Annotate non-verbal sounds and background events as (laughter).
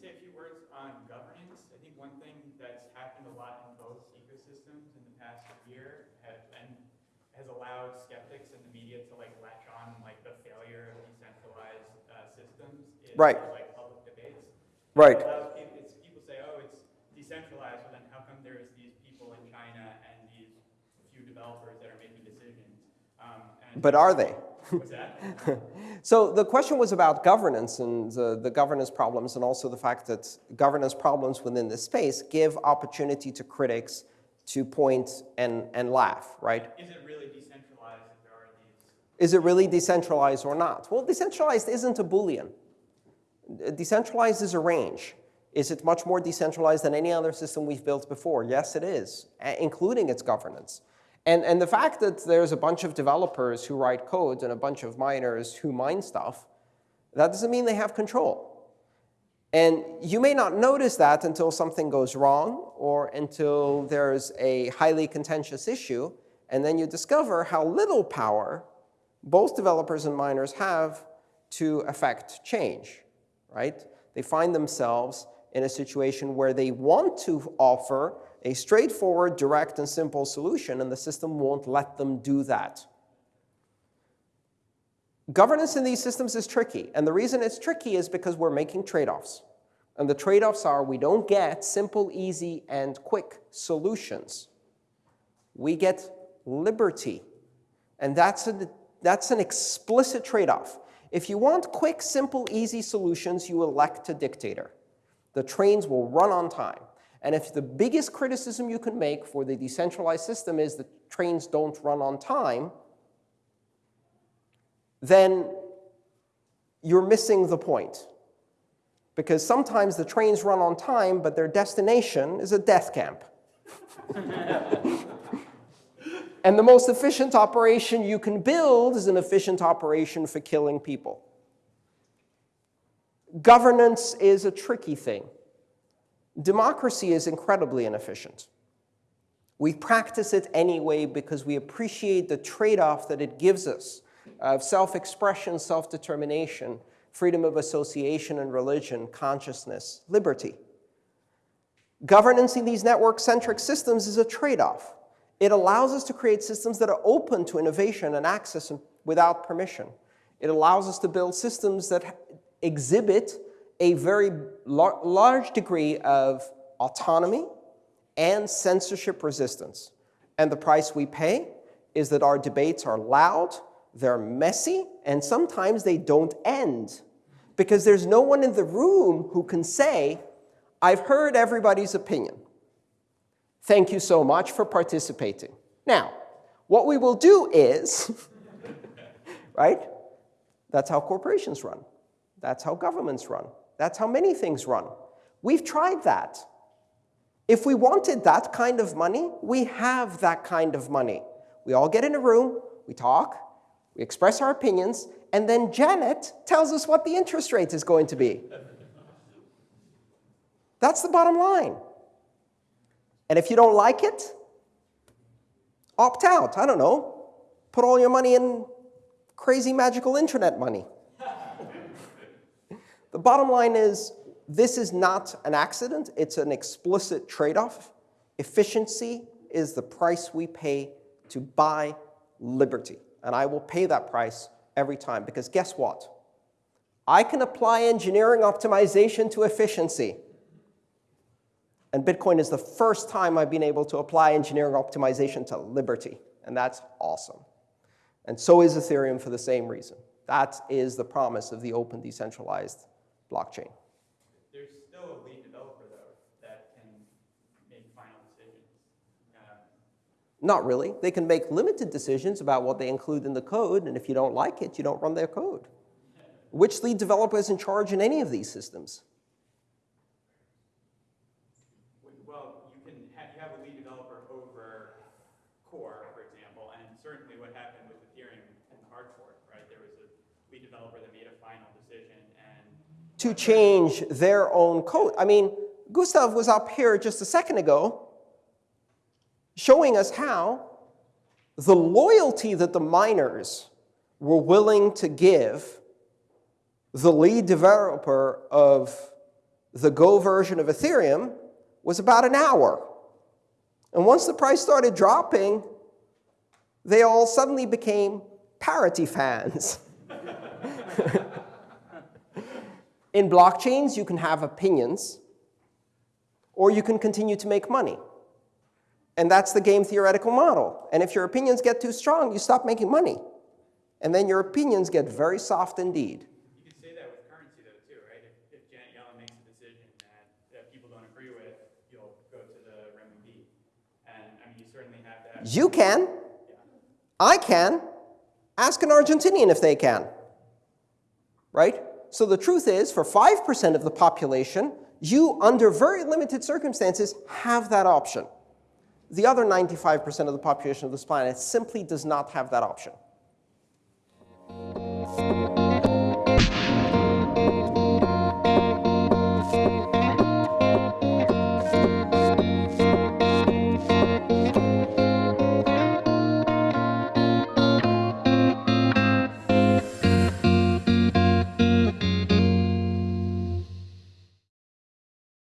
say a few words on governance. I think one thing that's happened a lot in both ecosystems in the past year have, and has allowed skeptics in the media to like latch on like the failure of decentralized uh, systems is Right. like public debates. Right. It people, it's, people say, oh, it's decentralized, but then how come there's these people in China and these few developers that are making decisions? Um, and But are they? What's that? (laughs) So the question was about governance and the, the governance problems and also the fact that governance problems within this space give opportunity to critics to point and, and laugh, right? Is it really decentralized if there are these? Is it really decentralized or not? Well, decentralized isn't a Boolean. Decentralized is a range. Is it much more decentralized than any other system we've built before? Yes, it is, including its governance. And, and the fact that there's a bunch of developers who write code and a bunch of miners who mine stuff, that doesn't mean they have control. And you may not notice that until something goes wrong or until there's a highly contentious issue, and then you discover how little power both developers and miners have to affect change, right? They find themselves in a situation where they want to offer a straightforward, direct, and simple solution, and the system won't let them do that. Governance in these systems is tricky, and the reason it's tricky is because we're making trade-offs. And the trade-offs are we don't get simple, easy, and quick solutions. We get liberty, and that's, a, that's an explicit trade-off. If you want quick, simple, easy solutions, you elect a dictator. The trains will run on time. And if the biggest criticism you can make for the decentralized system is that trains don't run on time, then you're missing the point. Because sometimes the trains run on time, but their destination is a death camp. (laughs) and the most efficient operation you can build is an efficient operation for killing people. Governance is a tricky thing. Democracy is incredibly inefficient. We practice it anyway because we appreciate the trade-off that it gives us uh, of self-expression, self-determination, freedom of association and religion, consciousness, liberty. Governance in these network-centric systems is a trade-off. It allows us to create systems that are open to innovation and access without permission. It allows us to build systems that exhibit a very lar large degree of autonomy and censorship resistance. And the price we pay is that our debates are loud, they're messy, and sometimes they don't end. Because there's no one in the room who can say, I've heard everybody's opinion. Thank you so much for participating. Now, what we will do is, (laughs) right? That's how corporations run. That's how governments run. That's how many things run. We've tried that. If we wanted that kind of money, we have that kind of money. We all get in a room, we talk, we express our opinions, and then Janet tells us what the interest rate is going to be. That's the bottom line. And if you don't like it, opt out. I don't know. Put all your money in crazy magical internet money. Bottom line is this is not an accident. It's an explicit trade-off. Efficiency is the price we pay to buy liberty. And I will pay that price every time because guess what? I can apply engineering optimization to efficiency. And Bitcoin is the first time I've been able to apply engineering optimization to liberty. And that's awesome. And so is Ethereum for the same reason. That is the promise of the open decentralized blockchain. There's still a lead developer, though, that can make final decisions. Um, Not really. They can make limited decisions about what they include in the code, and if you don't like it, you don't run their code. (laughs) Which lead developer is in charge in any of these systems? Well, you can have, you have a lead developer over core, for example, and certainly what happened with Ethereum and the hard fork, right? There was a lead developer that made a final decision and to change their own code. I mean, Gustav was up here just a second ago showing us how the loyalty that the miners were willing to give the lead developer of The Go version of Ethereum was about an hour. And once the price started dropping, they all suddenly became parity fans. (laughs) In blockchains, you can have opinions, or you can continue to make money. And that's the game theoretical model. And if your opinions get too strong, you stop making money. And then your opinions get very soft indeed. You could say that with currency though too, right? If, if Janet Yellen makes a decision that, that people don't agree with, you'll go to the renminbi. And I mean, you certainly have that. You can. I can. Ask an Argentinian if they can. Right? So the truth is, for 5% of the population, you, under very limited circumstances, have that option. The other 95% of the population of this planet simply does not have that option.